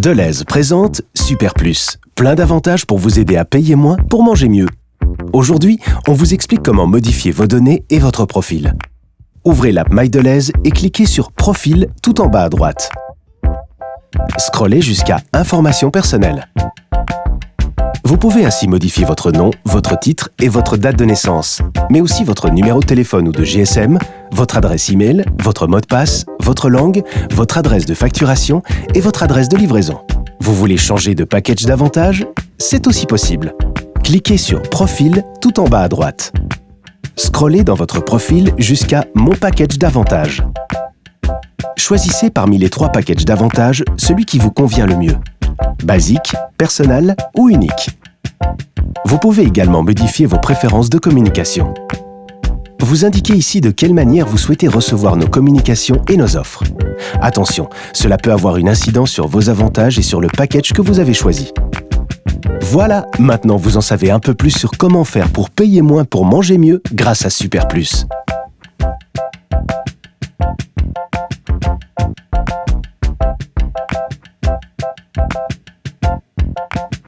Deleuze présente Super Plus. Plein d'avantages pour vous aider à payer moins pour manger mieux. Aujourd'hui, on vous explique comment modifier vos données et votre profil. Ouvrez l'app MyDeleuze et cliquez sur Profil tout en bas à droite. Scrollez jusqu'à Informations personnelles. Vous pouvez ainsi modifier votre nom, votre titre et votre date de naissance, mais aussi votre numéro de téléphone ou de GSM, votre adresse e-mail, votre mot de passe, votre langue, votre adresse de facturation et votre adresse de livraison. Vous voulez changer de package d'avantages C'est aussi possible. Cliquez sur Profil tout en bas à droite. Scrollez dans votre profil jusqu'à Mon package d'avantages. Choisissez parmi les trois packages d'avantages celui qui vous convient le mieux. Basique, personnel ou unique. Vous pouvez également modifier vos préférences de communication. Vous indiquez ici de quelle manière vous souhaitez recevoir nos communications et nos offres. Attention, cela peut avoir une incidence sur vos avantages et sur le package que vous avez choisi. Voilà, maintenant vous en savez un peu plus sur comment faire pour payer moins pour manger mieux grâce à Super Plus. you.